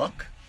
fuck?